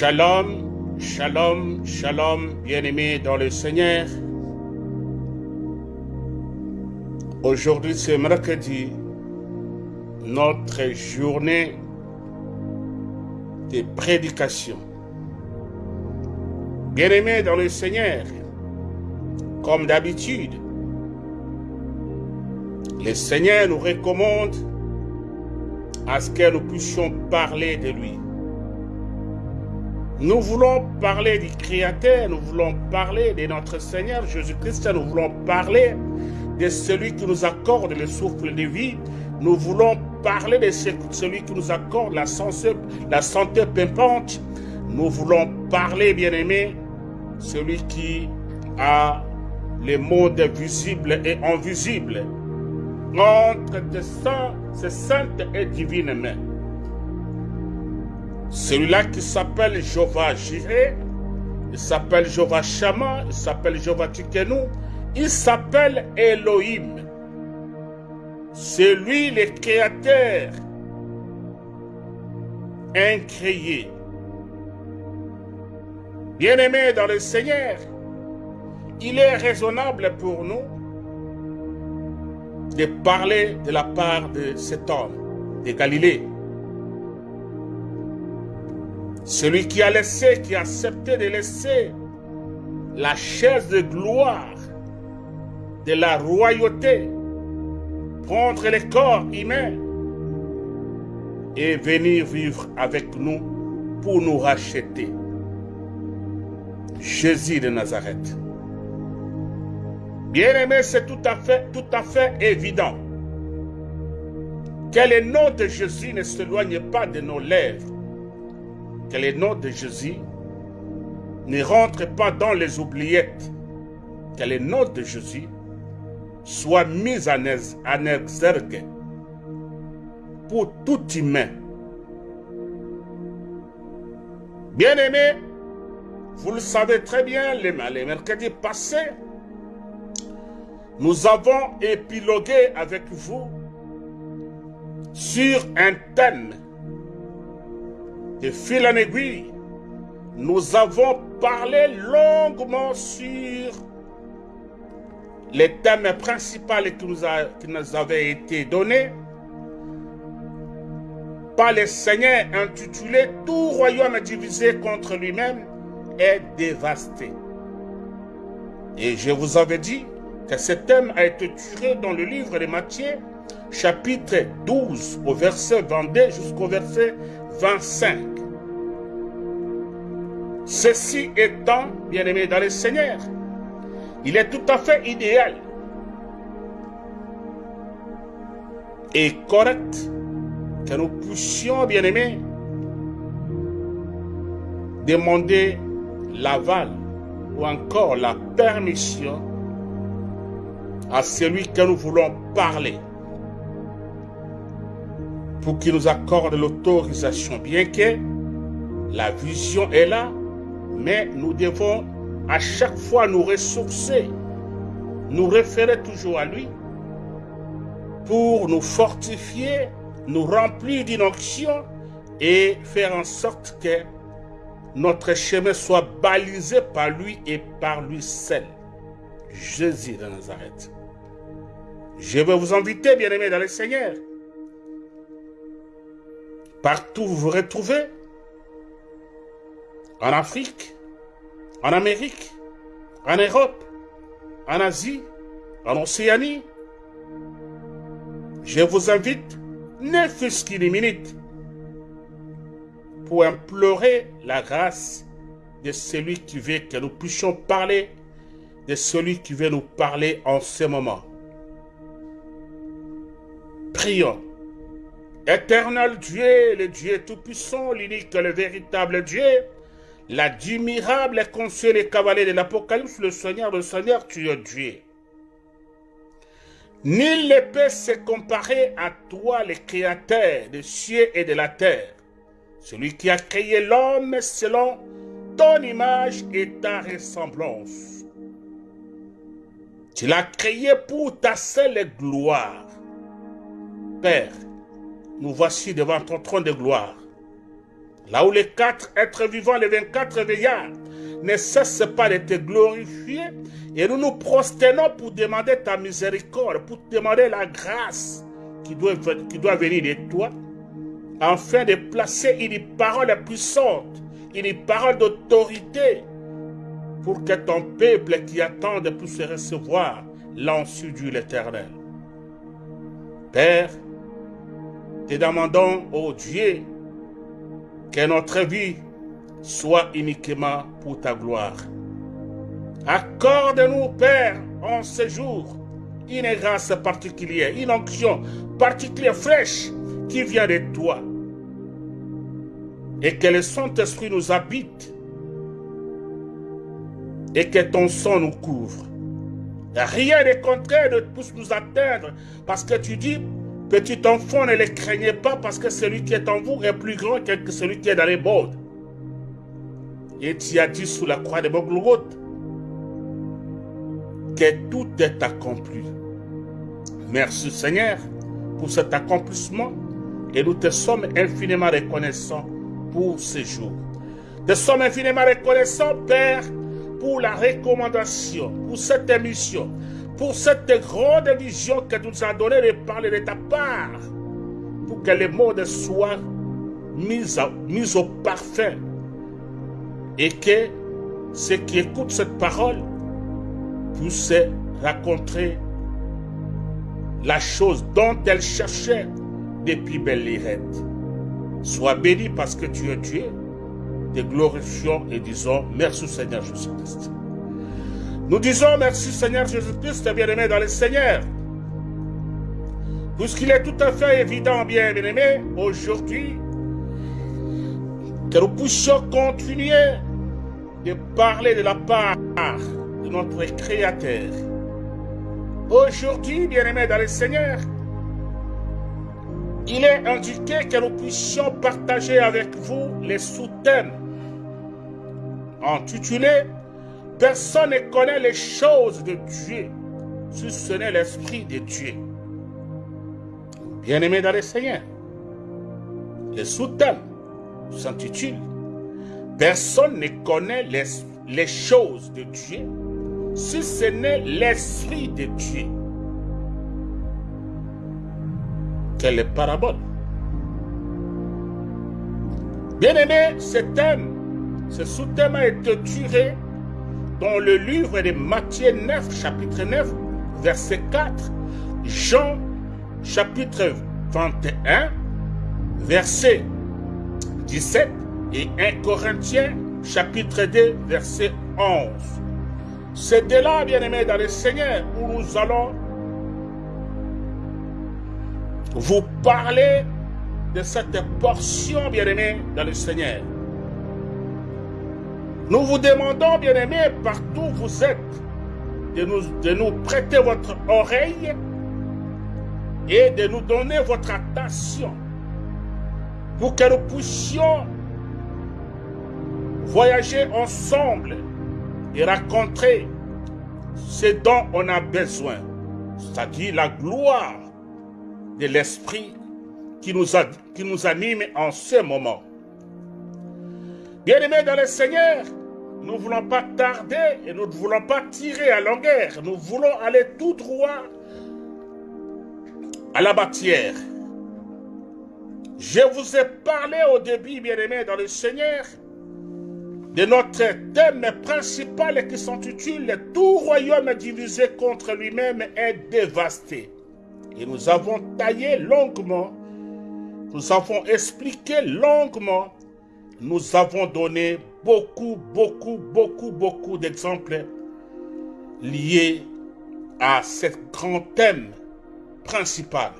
Shalom, shalom, shalom, bien-aimés dans le Seigneur. Aujourd'hui, c'est mercredi, notre journée de prédication. Bien-aimés dans le Seigneur, comme d'habitude, le Seigneur nous recommande à ce que nous puissions parler de lui. Nous voulons parler du Créateur, nous voulons parler de notre Seigneur Jésus-Christ, nous voulons parler de celui qui nous accorde le souffle de vie, nous voulons parler de celui qui nous accorde la santé, pimpante, nous voulons parler, bien-aimé, celui qui a les mondes visibles et invisibles. Entre ses saintes et divines mains. Celui-là qui s'appelle Jéhovah Jireh, il s'appelle Jéhovah Shama, il s'appelle Jéhovah Tikenu, il s'appelle Elohim. C'est lui le créateur incréé. Bien-aimé dans le Seigneur, il est raisonnable pour nous de parler de la part de cet homme de Galilée. Celui qui a laissé, qui a accepté de laisser la chaise de gloire de la royauté, prendre le corps humain et venir vivre avec nous pour nous racheter. Jésus de Nazareth. Bien-aimé, c'est tout à fait, tout à fait évident que le nom de Jésus ne s'éloigne pas de nos lèvres que le nom de Jésus ne rentre pas dans les oubliettes, que le nom de Jésus soit mis en, exergue pour tout humain. Bien-aimés, vous le savez très bien, les, les mercredis passés, nous avons épilogué avec vous sur un thème de fil en aiguille, nous avons parlé longuement sur les thèmes principaux qui nous, avaient été donnés par le Seigneur intitulé Tout royaume divisé contre lui-même est dévasté. Et je vous avais dit que ce thème a été tiré dans le livre de Matthieu, chapitre 12, au verset 22 jusqu'au verset 25. Ceci étant, bien-aimé dans le Seigneur, il est tout à fait idéal et correct que nous puissions, bien-aimés, demander l'aval ou encore la permission à celui que nous voulons parler pour qu'il nous accorde l'autorisation, bien que la vision est là, mais nous devons à chaque fois nous ressourcer, nous référer toujours à lui pour nous fortifier, nous remplir d'une et faire en sorte que notre chemin soit balisé par lui et par lui seul. Jésus de Nazareth. Je veux vous inviter, bien-aimés dans le Seigneur, partout où vous vous retrouvez, en Afrique, en Amérique, en Europe, en Asie, en Océanie. Je vous invite, ne fût-ce qu'une minute, pour implorer la grâce de celui qui veut que nous puissions parler, de celui qui veut nous parler en ce moment. Prions. Éternel Dieu, le Dieu Tout-Puissant, l'unique, le véritable Dieu, l'admirable et conseiller cavalier de l'Apocalypse, le Seigneur, le Seigneur, tu es Dieu. Nul ne peut se comparer à toi, le Créateur des cieux et de la terre, celui qui a créé l'homme selon ton image et ta ressemblance. Tu l'as créé pour ta seule gloire. Père, nous voici devant ton trône de gloire là où les quatre êtres vivants, les 24 veillards, ne cessent pas de te glorifier, et nous nous prosternons pour demander ta miséricorde, pour demander la grâce qui doit, venir de toi, afin de placer une parole puissante, une parole d'autorité, pour que ton peuple qui attend puisse recevoir l'ensu de l'Éternel. Père, te demandons, ô Dieu, que notre vie soit uniquement pour ta gloire. Accorde-nous, Père, en ce jour, une grâce particulière, une onction particulière, fraîche, qui vient de toi. Et que le Saint-Esprit nous habite et que ton sang nous couvre. Rien de contraire ne puisse nous atteindre parce que tu dis, petit enfant, ne les craignez pas parce que celui qui est en vous est plus grand que celui qui est dans les bords. Et tu as dit sous la croix de Boglogoth que tout est accompli. Merci Seigneur pour cet accomplissement et nous te sommes infiniment reconnaissants pour ce jour. Te sommes infiniment reconnaissants, Père, pour la recommandation, pour cette émission, pour cette grande vision que tu nous as donnée de parler de ta part, pour que les mots soient mis, au parfum et que ceux qui écoutent cette parole puissent raconter la chose dont elle cherchait depuis belle lirette. Sois béni parce que tu es Dieu te glorifions et disons merci Seigneur Jésus-Christ. Nous disons merci Seigneur Jésus-Christ, bien-aimé dans le Seigneur. Puisqu'il est tout à fait évident, bien-aimé, aujourd'hui, que nous puissions continuer de parler de la part de notre Créateur. Aujourd'hui, bien-aimé dans le Seigneur, il est indiqué que nous puissions partager avec vous les sous-thèmes intitulé Personne ne connaît les choses de Dieu si ce n'est l'Esprit de Dieu. Bien-aimé dans le Seigneur, le sous-thème s'intitule Personne ne connaît les, choses de Dieu si ce n'est l'Esprit de Dieu. Quelle parabole? Bien-aimé, ce thème ce sous-thème a été tiré dans le livre de Matthieu 9, chapitre 9, verset 4, Jean, chapitre 21, verset 17, et 1 Corinthiens, chapitre 2, verset 11. C'est de là, bien-aimés dans le Seigneur, où nous allons vous parler de cette portion, bien-aimés dans le Seigneur. Nous vous demandons, bien-aimés, partout où vous êtes, de nous, de nous prêter votre oreille et de nous donner votre attention pour que nous puissions voyager ensemble et raconter ce dont on a besoin, c'est-à-dire la gloire de l'Esprit qui nous, qui nous anime en ce moment. Bien-aimés dans le Seigneur, nous ne voulons pas tarder et nous ne voulons pas tirer à longueur. Nous voulons aller tout droit à la matière. Je vous ai parlé au début, bien-aimés, dans le Seigneur, de notre thème principal qui s'intitule Tout royaume divisé contre lui-même est dévasté. Et nous avons taillé longuement, nous avons expliqué longuement, nous avons donné beaucoup, beaucoup, beaucoup, beaucoup d'exemples liés à ce grand thème principal.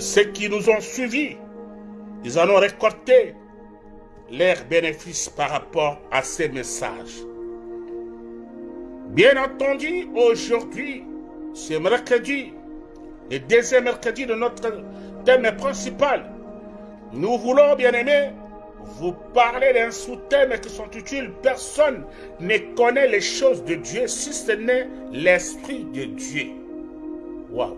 Ceux qui nous ont suivis, ils en ont récolté leurs bénéfices par rapport à ces messages. Bien entendu, aujourd'hui, c'est mercredi, le deuxième mercredi de notre thème principal. Nous voulons, bien aimés, vous parlez d'un sous-thème qui sont utiles. Personne ne connaît les choses de Dieu si ce n'est l'Esprit de Dieu. Waouh!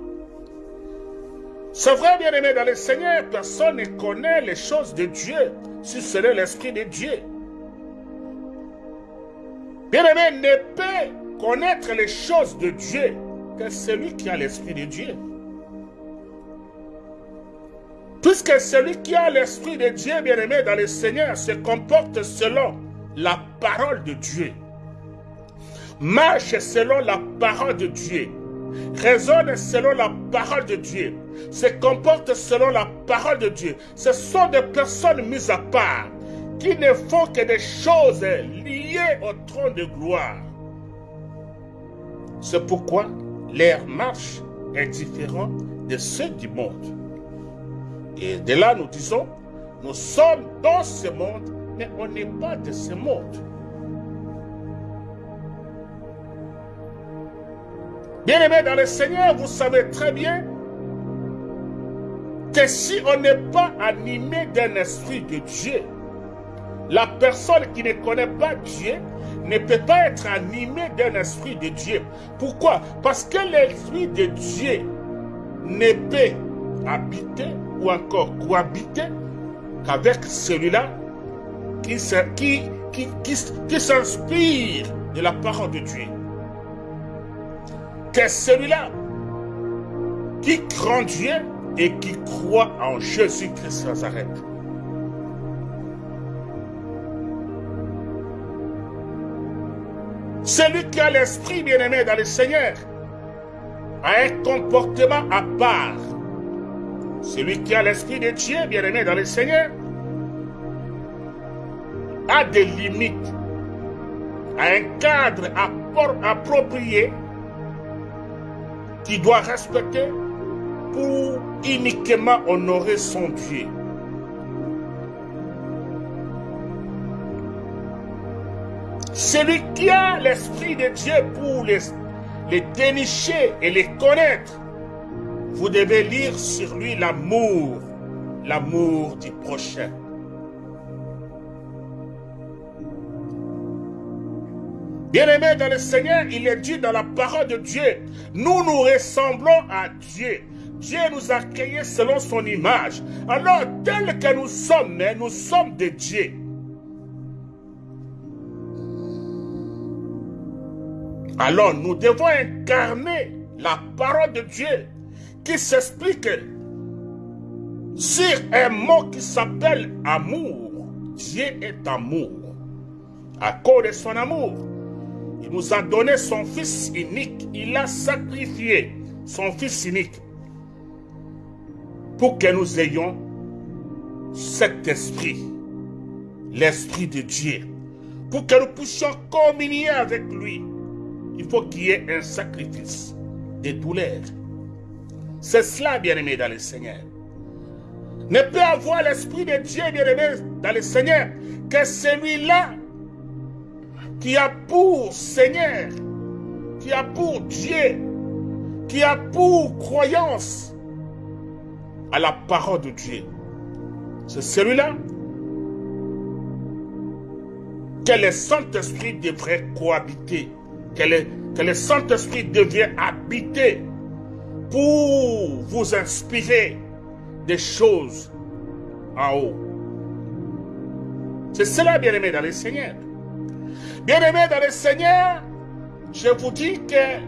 C'est vrai, bien-aimé, dans le Seigneur, personne ne connaît les choses de Dieu si ce n'est l'Esprit de Dieu. Bien-aimé ne peut connaître les choses de Dieu que celui qui a l'Esprit de Dieu. Puisque celui qui a l'Esprit de Dieu, bien-aimé, dans le Seigneur, se comporte selon la parole de Dieu. Marche selon la parole de Dieu. Raisonne selon la parole de Dieu. Se comporte selon la parole de Dieu. Ce sont des personnes mises à part qui ne font que des choses liées au trône de gloire. C'est pourquoi leur marche est différente de ceux du monde. Et de là, nous disons, nous sommes dans ce monde, mais on n'est pas de ce monde. Bien-aimés dans le Seigneur, vous savez très bien que si on n'est pas animé d'un esprit de Dieu, la personne qui ne connaît pas Dieu ne peut pas être animée d'un esprit de Dieu. Pourquoi? Parce que l'esprit de Dieu ne peut habiter ou encore cohabiter qu'avec celui-là qui, s'inspire de la parole de Dieu. Que celui-là qui craint Dieu et qui croit en Jésus-Christ Nazareth. Celui qui a l'esprit bien-aimé dans le Seigneur a un comportement à part. Celui qui a l'esprit de Dieu bien-aimé dans le Seigneur a des limites, a un cadre approprié qu'il doit respecter pour uniquement honorer son Dieu. Celui qui a l'Esprit de Dieu pour les, les dénicher et les connaître, vous devez lire sur lui l'amour, l'amour du prochain. Bien-aimé dans le Seigneur, il est dit dans la parole de Dieu, nous nous ressemblons à Dieu. Dieu nous a créés selon son image. Alors, tel que nous sommes, nous sommes de Dieu. Alors, nous devons incarner la parole de Dieu qui s'explique sur un mot qui s'appelle amour. Dieu est amour. À cause de son amour, il nous a donné son Fils unique. Il a sacrifié son Fils unique pour que nous ayons cet esprit, l'esprit de Dieu, pour que nous puissions communier avec lui. Il faut qu'il y ait un sacrifice de douleur. C'est cela, bien-aimé, dans le Seigneur. Ne peut avoir l'esprit de Dieu, bien-aimé, dans le Seigneur, que celui-là qui a pour Seigneur, qui a pour Dieu, qui a pour croyance à la parole de Dieu. C'est celui-là que le Saint-Esprit devrait cohabiter, que le, Saint-Esprit devrait habiter pour vous inspirer des choses en haut. C'est cela, bien-aimé, dans le Seigneur. Bien-aimé dans le Seigneur, je vous dis que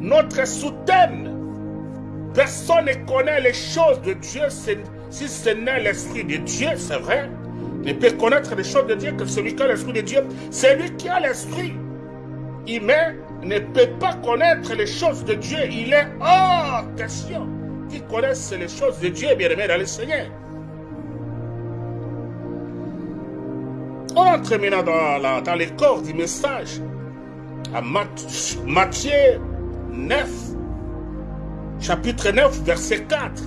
notre soutane, personne ne connaît les choses de Dieu si ce n'est l'Esprit de Dieu, c'est vrai. Ne peut connaître les choses de Dieu que celui qui a l'Esprit de Dieu. Celui qui a l'Esprit humain ne peut pas connaître les choses de Dieu. Il est hors question qui connaissent les choses de Dieu, bien-aimé dans le Seigneur. On entre maintenant dans, dans les corps du message. À Matthieu 9, chapitre 9, verset 4.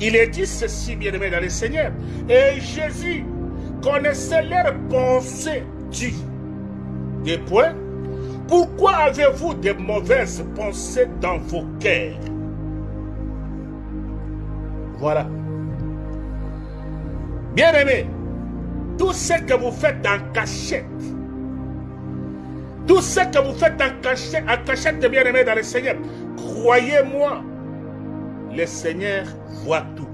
Il est dit ceci, bien-aimé dans le Seigneur. Et Jésus connaissait leurs pensées, dit. Des points. Pourquoi avez-vous de mauvaises pensées dans vos cœurs? Voilà. Bien-aimé, tout ce que vous faites en cachette, tout ce que vous faites en cachette, en cachette bien aimé dans le Seigneur, croyez-moi, le Seigneur voit tout.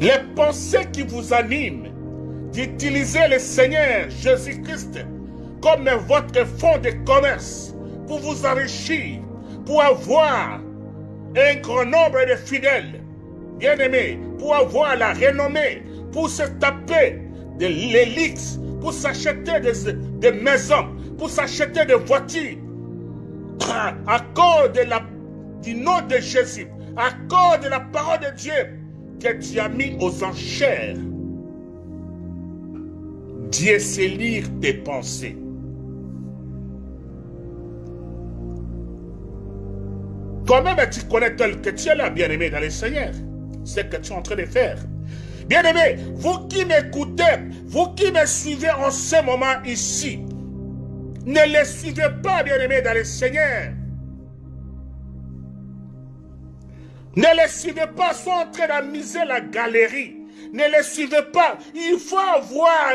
Les pensées qui vous animent d'utiliser le Seigneur Jésus-Christ comme votre fonds de commerce pour vous enrichir, pour avoir un grand nombre de fidèles, bien-aimés, pour avoir la renommée, pour se taper de l'élix, pour s'acheter des, maisons, pour s'acheter des voitures, à cause du nom de Jésus, à cause de la parole de Dieu que tu as mis aux enchères. Dieu sait lire tes pensées. Toi-même, tu connais tel que tu es là, bien-aimé dans le Seigneur. Ce que tu es en train de faire. Bien-aimé, vous qui m'écoutez, vous qui me suivez en ce moment ici, ne les suivez pas, bien-aimé dans le Seigneur. Ne les suivez pas, sont en train d'amuser la galerie. Ne les suivez pas. Il faut avoir,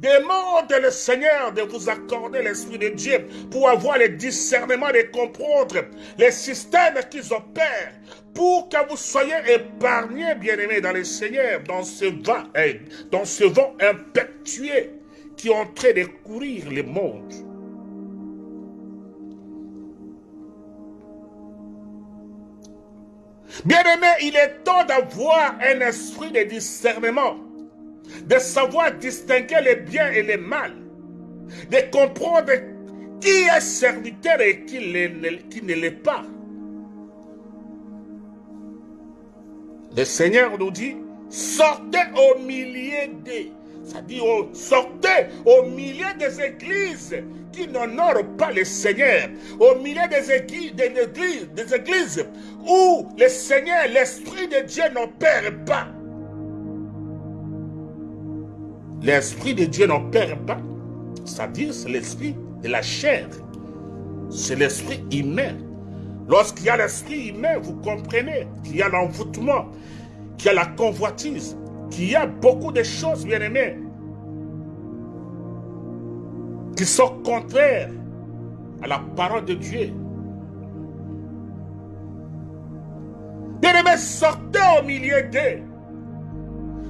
demande le Seigneur de vous accorder l'Esprit de Dieu pour avoir le discernement de comprendre les systèmes qu'ils opèrent pour que vous soyez épargnés, bien-aimés, dans le Seigneur, dans ce vent, eh, dans ce vent impétueux qui est en train de courir le monde. Bien-aimé, il est temps d'avoir un esprit de discernement, de savoir distinguer le bien et le mal, de comprendre qui est serviteur et qui, ne l'est pas. Le Seigneur nous dit, sortez au milieu des c'est-à-dire, sortez au milieu des églises qui n'honorent pas le Seigneur, au milieu des églises, des églises, des églises où le Seigneur, l'Esprit de Dieu n'opère pas. L'Esprit de Dieu n'opère pas. C'est-à-dire, c'est l'Esprit de la chair. C'est l'Esprit humain. Lorsqu'il y a l'Esprit humain, vous comprenez qu'il y a l'envoûtement, qu'il y a la convoitise, qu'il y a beaucoup de choses, bien aimées, qui sont contraires à la parole de Dieu. bien aimés, sortez au milieu d'eux.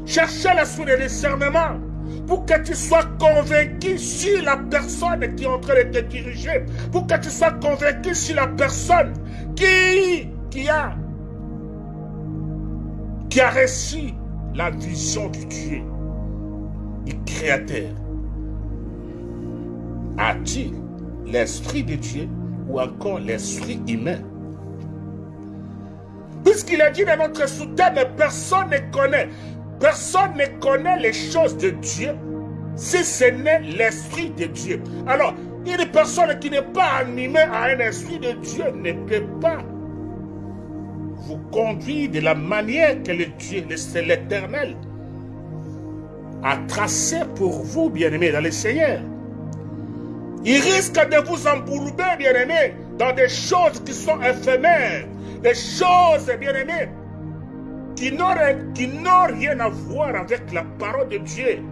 Cherchez l'esprit de discernement pour que tu sois convaincu sur la personne qui est en train de te diriger, pour que tu sois convaincu sur la personne qui, qui a qui a reçu la vision du Dieu, du Créateur. A-t-il l'Esprit de Dieu ou encore l'Esprit humain? Puisqu'il a dit dans notre soutien, personne ne connaît. Personne ne connaît les choses de Dieu si ce n'est l'Esprit de Dieu. Alors, une personne qui n'est pas animée à un Esprit de Dieu ne peut pas vous conduire de la manière que le Dieu, l'Éternel, a tracé pour vous, bien-aimés, dans le Seigneur. Il risque de vous embourber, bien-aimés, dans des choses qui sont éphémères, des choses, bien-aimés, qui n'ont rien à voir avec la parole de Dieu.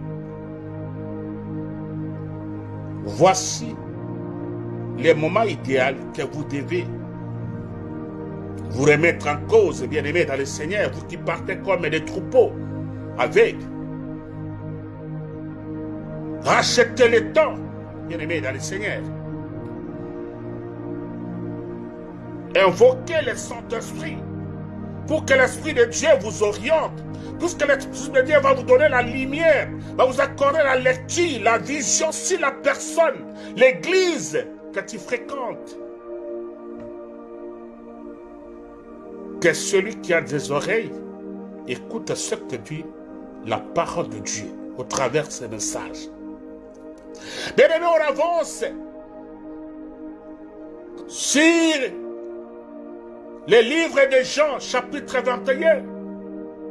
Voici le moment idéal que vous devez vous remettre en cause, bien-aimés dans le Seigneur, vous qui partez comme des troupeaux avec. Rachetez le temps, bien-aimés dans le Seigneur. Invoquez le Saint-Esprit pour que l'Esprit de Dieu vous oriente, puisque l'Esprit de Dieu va vous donner la lumière, va vous accorder la lecture, la vision sur la personne, l'église que tu fréquentes. Que celui qui a des oreilles écoute ce que dit la parole de Dieu au travers de ces messages. Bien aimé, on avance sur le livre de Jean, chapitre 21,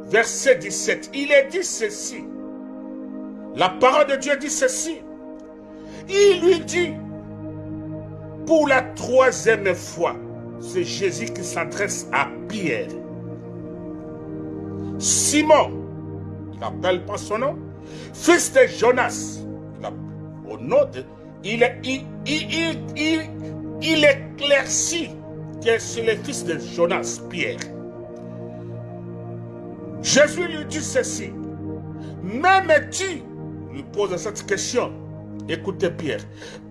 verset 17. Il est dit ceci. La parole de Dieu dit ceci. Il lui dit, pour la troisième fois, c'est Jésus qui s'adresse à Pierre. Simon, il n'appelle pas son nom, fils de Jonas, au nom il, il, il, il, il éclaircit qui est sur les fils de Jonas, Pierre. Jésus lui dit ceci. M'aimes-tu lui pose cette question. Écoutez Pierre.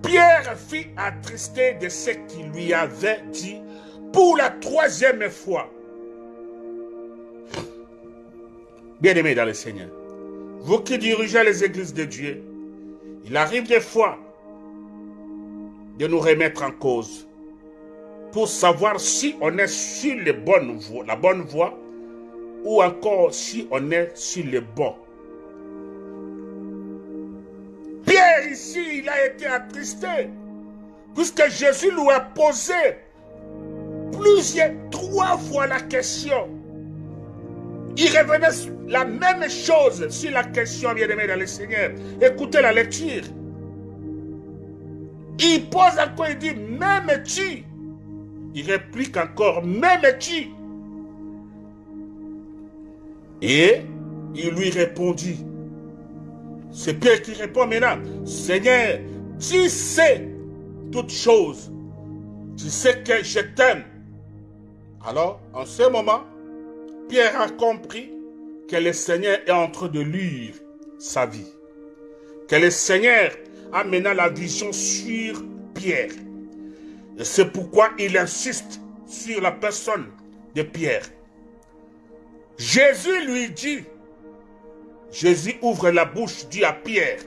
Pierre fit attrister de ce qu'il lui avait dit pour la troisième fois. Bien-aimés dans le Seigneur, vous qui dirigez les églises de Dieu, il arrive des fois de nous remettre en cause pour savoir si on est sur la bonne voie ou encore si on est sur le bon. Il a été attristé puisque Jésus lui a posé plusieurs, trois fois la question. Il revenait la même chose sur la question, bien-aimé dans le Seigneur. Écoutez la lecture. Il pose encore, il dit, même tu Il réplique encore, même tu Et il lui répondit. C'est Pierre qui répond maintenant, Seigneur, tu sais toutes choses. Tu sais que je t'aime. Alors, en ce moment, Pierre a compris que le Seigneur est en train de lire sa vie. Que le Seigneur a maintenant la vision sur Pierre. Et c'est pourquoi il insiste sur la personne de Pierre. Jésus lui dit, Jésus ouvre la bouche, dit à Pierre,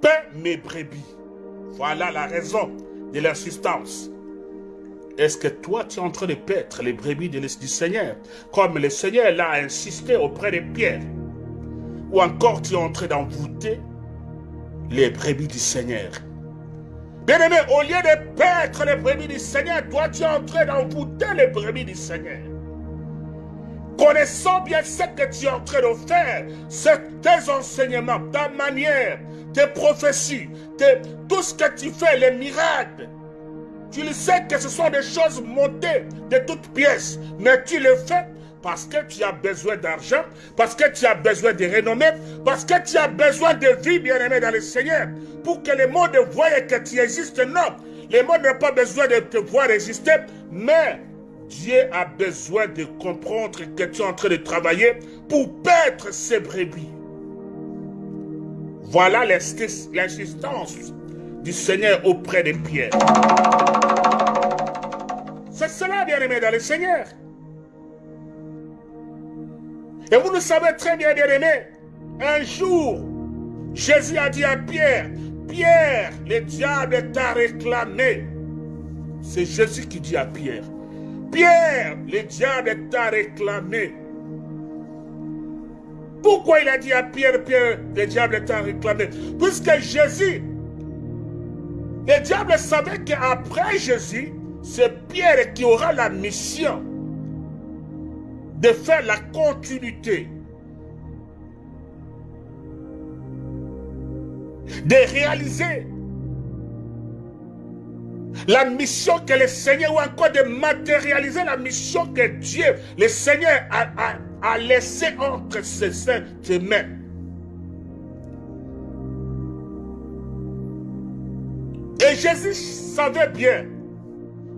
Paix mes brebis. Voilà la raison de l'insistance. Est-ce que toi, tu es en train de paître les brebis du Seigneur, comme le Seigneur l'a insisté auprès de Pierre? Ou encore tu es en train d'envoûter les brebis du Seigneur? Bien-aimé, au lieu de paître les brebis du Seigneur, toi, tu es en train d'envoûter les brebis du Seigneur. Connaissant bien ce que tu es en train de faire, c'est tes enseignements, ta manière, tes prophéties, tout ce que tu fais, les miracles, tu le sais que ce sont des choses montées de toutes pièces, mais tu le fais parce que tu as besoin d'argent, parce que tu as besoin de renommée, parce que tu as besoin de vie, bien-aimé dans le Seigneur, pour que le monde voie que tu existes. Non, le monde n'a pas besoin de te voir exister, mais Dieu a besoin de comprendre que tu es en train de travailler pour paître ses brebis. Voilà l'insistance du Seigneur auprès de Pierre. C'est cela, bien-aimé, dans le Seigneur. Et vous le savez très bien, bien-aimé, un jour, Jésus a dit à Pierre, Pierre, le diable t'a réclamé. C'est Jésus qui dit à Pierre, Pierre, le diable t'a réclamé. Pourquoi il a dit à Pierre, Pierre, le diable t'a réclamé Puisque Jésus le diable savait qu'après Jésus, c'est Pierre qui aura la mission de faire la continuité, de réaliser la mission que le Seigneur, ou encore de matérialiser la mission que Dieu, le Seigneur a, laissée entre ses saintes mains. Et Jésus savait bien,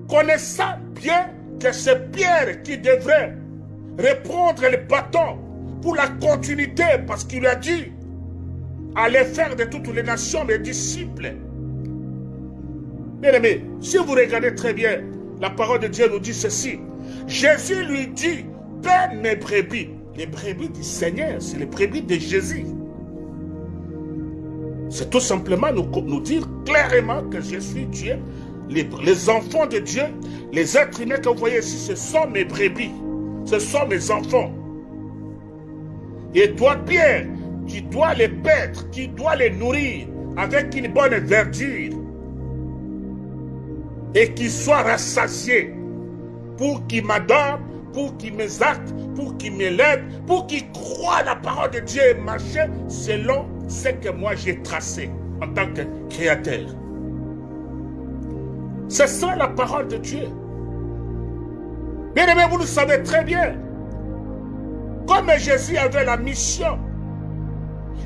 connaissant bien que c'est Pierre qui devrait reprendre le bâton pour la continuité, parce qu'il lui a dit, allez faire de toutes les nations mes disciples. Bien aimé, si vous regardez très bien, la parole de Dieu nous dit ceci. Jésus lui dit, paie mes brebis. Les brebis du Seigneur, c'est les brebis de Jésus. C'est tout simplement nous, dire clairement que je suis Dieu. Les, les, enfants de Dieu, les êtres humains que vous voyez ici, ce sont mes brebis. Ce sont mes enfants. Et toi, Pierre, tu dois les paître, tu dois les nourrir avec une bonne verdure. Et qu'ils soient rassasiés pour qu'ils m'adorent, pour qu'ils m'exactent, pour qu'ils m'élèvent, pour qu'ils croient la parole de Dieu et marchent selon ce que moi j'ai tracé en tant que créateur. C'est ça la parole de Dieu. Bien aimé, vous le savez très bien. Comme Jésus avait la mission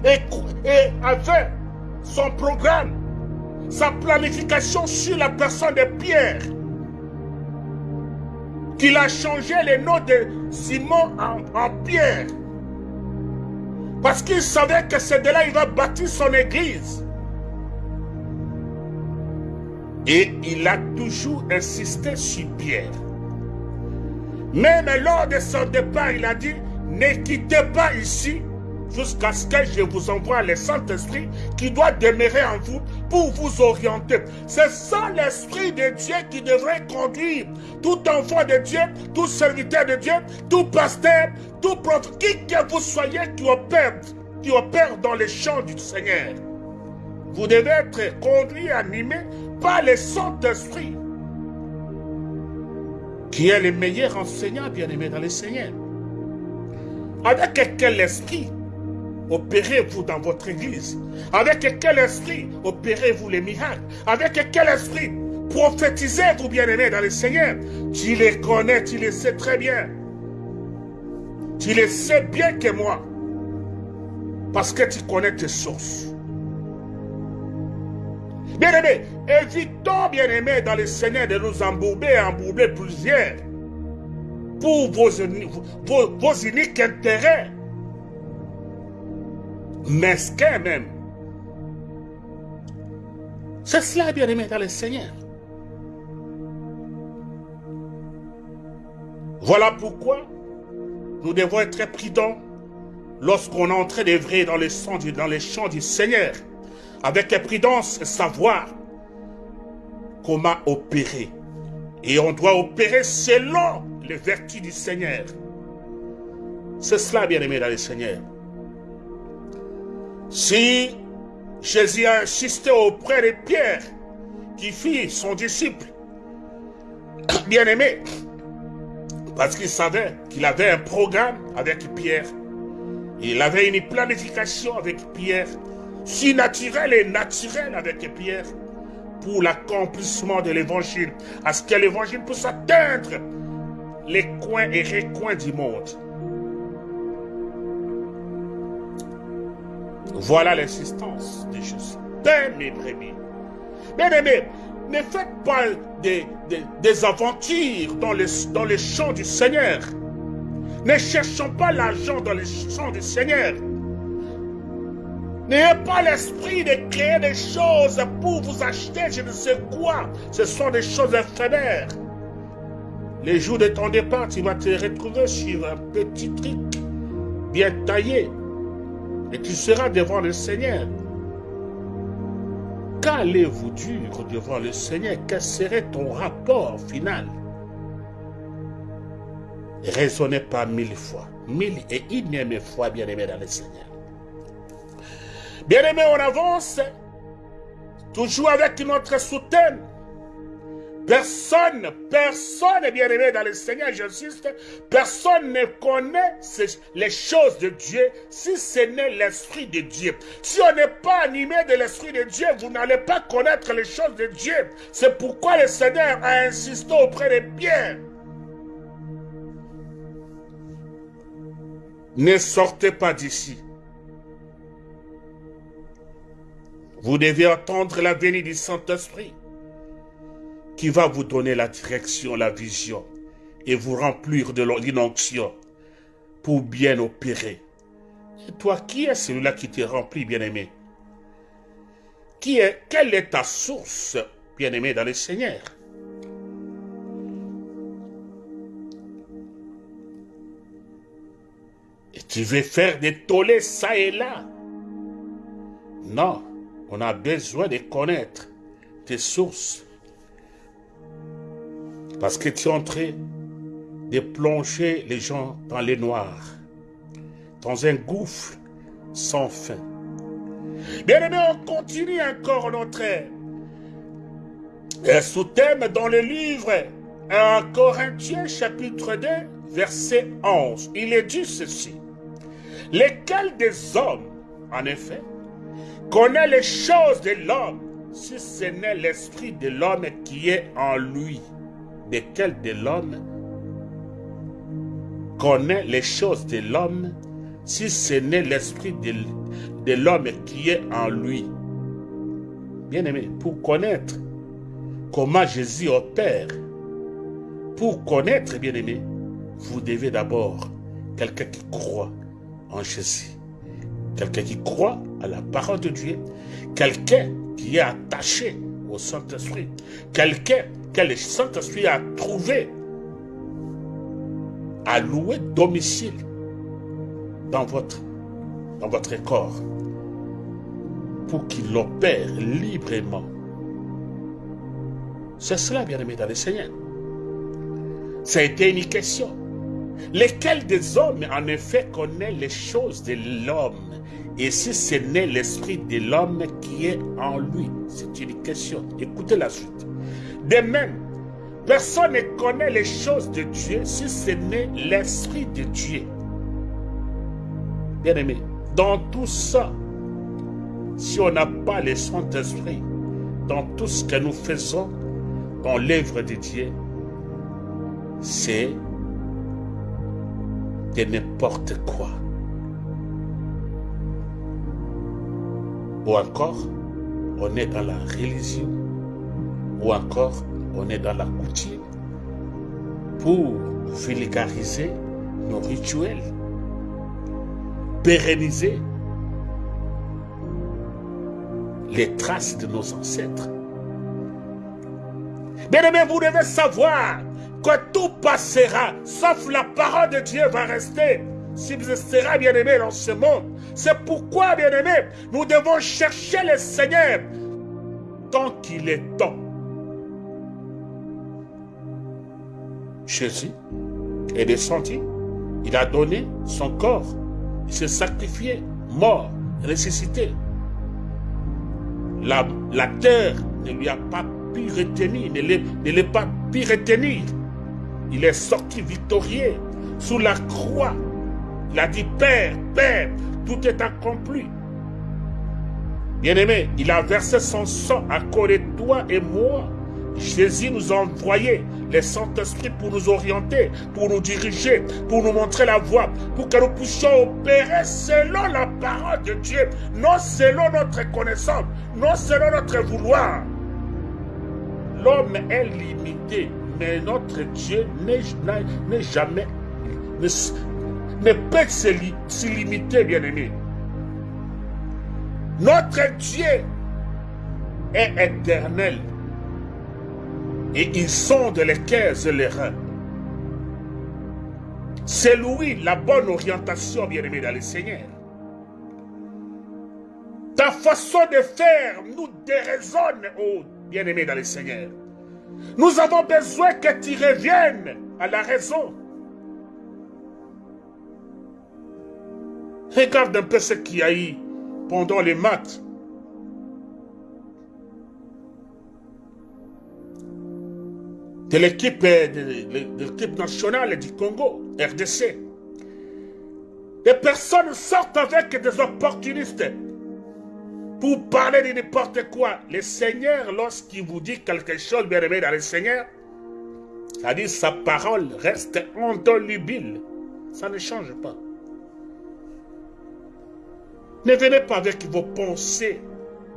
et avait son programme, sa planification sur la personne de Pierre, qu'il a changé le nom de Simon en, Pierre. Parce qu'il savait que c'est de là qu'il va bâtir son église. Et il a toujours insisté sur Pierre. Même lors de son départ, il a dit, ne quittez pas ici jusqu'à ce que je vous envoie le Saint-Esprit qui doit demeurer en vous pour vous orienter. C'est ça l'Esprit de Dieu qui devrait conduire tout enfant de Dieu, tout serviteur de Dieu, tout pasteur, tout prophète, qui que vous soyez qui opère, qui opère dans les champs du Seigneur. Vous devez être conduit, animé par le Saint-Esprit, qui est le meilleur enseignant bien-aimé dans le Seigneur. Avec quel esprit opérez-vous dans votre église Avec quel esprit opérez-vous les miracles? Avec quel esprit prophétisez-vous bien-aimé dans le Seigneur? Tu les connais, tu les sais très bien. Tu les sais bien que moi. Parce que tu connais tes sources. Bien-aimé, évitons, bien-aimé, dans le Seigneur de nous embourber, embourber plusieurs pour vos, vos, vos uniques intérêts mesquin même. C'est cela, bien-aimé, dans le Seigneur. Voilà pourquoi nous devons être prudents lorsqu'on est en train d'œuvrer dans, les dans les champs du Seigneur, avec prudence et savoir comment opérer. Et on doit opérer selon les vertus du Seigneur. C'est cela, bien-aimé, dans le Seigneur. Si Jésus a insisté auprès de Pierre, qui fit son disciple, bien-aimé, parce qu'il savait qu'il avait un programme avec Pierre. Il avait une planification avec Pierre, si naturelle et naturelle avec Pierre, pour l'accomplissement de l'évangile, à ce que l'évangile puisse atteindre les coins et recoins du monde. Voilà l'insistance de Jésus. Ben, mes brebis. Bien aimés, ne faites pas des, des, aventures dans les, dans les champs du Seigneur. Ne cherchons pas l'argent dans les champs du Seigneur. N'ayez pas l'esprit de créer des choses pour vous acheter je ne sais quoi. Ce sont des choses éphémères. Les jours de ton départ, tu vas te retrouver sur un petit truc bien taillé et tu seras devant le Seigneur. Qu'allez-vous dire devant le Seigneur? Quel serait ton rapport final? Raisonnez pas mille fois, mille et une fois, bien-aimé dans le Seigneur. Bien-aimé, on avance, toujours avec notre soutien. Personne, personne, bien aimé dans le Seigneur, j'insiste, personne ne connaît les choses de Dieu si ce n'est l'Esprit de Dieu. Si on n'est pas animé de l'Esprit de Dieu, vous n'allez pas connaître les choses de Dieu. C'est pourquoi le Seigneur a insisté auprès des biens. Ne sortez pas d'ici. Vous devez attendre la venue du Saint-Esprit qui va vous donner la direction, la vision et vous remplir de l'inonction pour bien opérer. Et toi, qui est celui-là qui te remplit, bien-aimé? Qui est, quelle est ta source, bien-aimé, dans le Seigneur? Et tu veux faire des tollés ça et là? Non, on a besoin de connaître tes sources parce que tu es en train de plonger les gens dans les noirs, dans un gouffre sans fin. Bien aimé, on continue encore notre sous-thème dans le livre 1 Corinthiens chapitre 2 verset 11. Il est dit ceci. Lesquels des hommes, en effet, connaît les choses de l'homme si ce n'est l'esprit de l'homme qui est en lui? Quel de l'homme connaît les choses de l'homme si ce n'est l'esprit de, de l'homme qui est en lui. Bien aimé, pour connaître comment Jésus opère, Pour connaître, bien aimé, vous devez d'abord quelqu'un qui croit en Jésus, quelqu'un qui croit à la parole de Dieu, quelqu'un qui est attaché au Saint-Esprit, quelqu'un que le Saint-Esprit a trouvé à louer domicile dans votre, corps pour qu'il opère librement. C'est cela, bien aimé dans le Seigneur. Été une question. Lesquels des hommes, en effet, connaît les choses de l'homme? Et si ce n'est l'esprit de l'homme qui est en lui? C'est une question. Écoutez la suite. De même, personne ne connaît les choses de Dieu si ce n'est l'esprit de Dieu. Bien aimé, dans tout ça, si on n'a pas le Saint-Esprit, dans tout ce que nous faisons, dans l'œuvre de Dieu, c'est de n'importe quoi. Ou encore, on est dans la religion, ou encore, on est dans la coutume pour vulgariser nos rituels, pérenniser les traces de nos ancêtres. Bien aimé, vous devez savoir que tout passera, sauf la parole de Dieu va rester. Subsistera, bien aimé, dans ce monde. C'est pourquoi, bien aimé, nous devons chercher le Seigneur tant qu'il est temps. Jésus est descendu, il a donné son corps, il s'est sacrifié, mort, ressuscité. La, terre ne lui a pas pu retenir, ne l'a pas pu retenir. Il est sorti victorieux sous la croix. Il a dit, Père, Père, tout est accompli. Bien-aimé, il a versé son sang à cause de toi et moi. Jésus nous a envoyé le Saint-Esprit pour nous orienter, pour nous diriger, pour nous montrer la voie, pour que nous puissions opérer selon la parole de Dieu, non selon notre connaissance, non selon notre vouloir. L'homme est limité, mais notre Dieu n'est jamais, ne, peut se limiter, bien-aimé. Notre Dieu est éternel et ils sont de les cœurs et les reins. C'est lui la bonne orientation, bien-aimé, dans le Seigneur. Ta façon de faire nous déraisonne, oh bien-aimé, dans le Seigneur. Nous avons besoin que tu reviennes à la raison. Regarde un peu ce qu'il y a eu pendant les maths. De l'équipe de, nationale du Congo, RDC. Les personnes sortent avec des opportunistes pour parler de n'importe quoi. Le Seigneur, lorsqu'il vous dit quelque chose, bien aimé dans le Seigneur, ça dit sa parole reste indolubile. Ça ne change pas. Ne venez pas avec vos pensées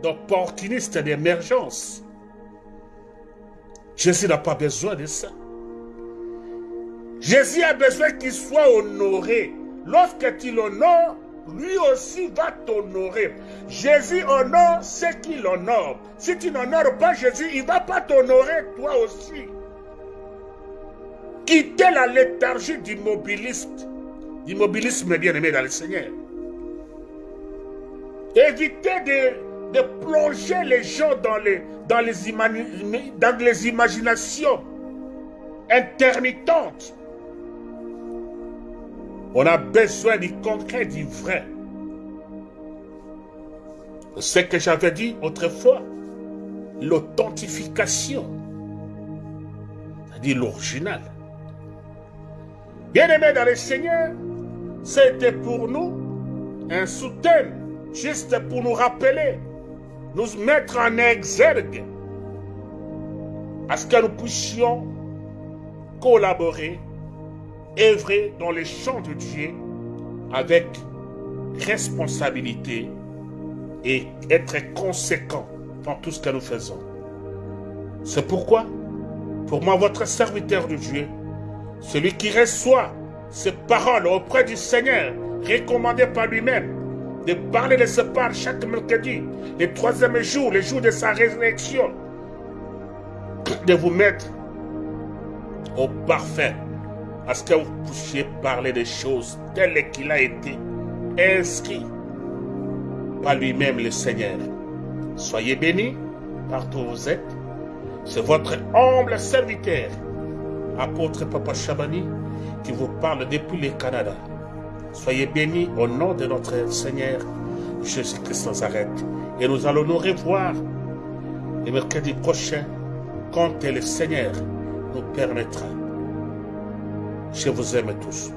d'opportunistes d'émergence. Jésus n'a pas besoin de ça. Jésus a besoin qu'il soit honoré. Lorsque tu l'honores, lui aussi va t'honorer. Jésus honore ce qu'il honore. Si tu n'honores pas Jésus, il ne va pas t'honorer toi aussi. Quittez la léthargie d'immobiliste, d'immobilisme bien-aimé dans le Seigneur. Évitez de de plonger les gens dans les, imaginations intermittentes. On a besoin du concret, du vrai. Ce que j'avais dit autrefois, l'authentification, c'est-à-dire l'original. Bien-aimés dans le Seigneur, c'était pour nous un soutien, juste pour nous rappeler nous mettre en exergue à ce que nous puissions collaborer, œuvrer dans les champs de Dieu avec responsabilité et être conséquent dans tout ce que nous faisons. C'est pourquoi Pour moi, votre serviteur de Dieu, celui qui reçoit ces paroles auprès du Seigneur, recommandées par lui-même, de parler de ce paroles chaque mercredi, le troisième jour, le jour de sa résurrection, de vous mettre au parfait, à ce que vous puissiez parler des choses telles qu'il a été inscrit par lui-même le Seigneur. Soyez bénis partout où vous êtes. C'est votre humble serviteur, apôtre Papa Chabani, qui vous parle depuis le Canada. Soyez bénis au nom de notre Seigneur Jésus-Christ Nazareth. Et nous allons nous revoir le mercredi prochain quand le Seigneur nous permettra. Je vous aime tous.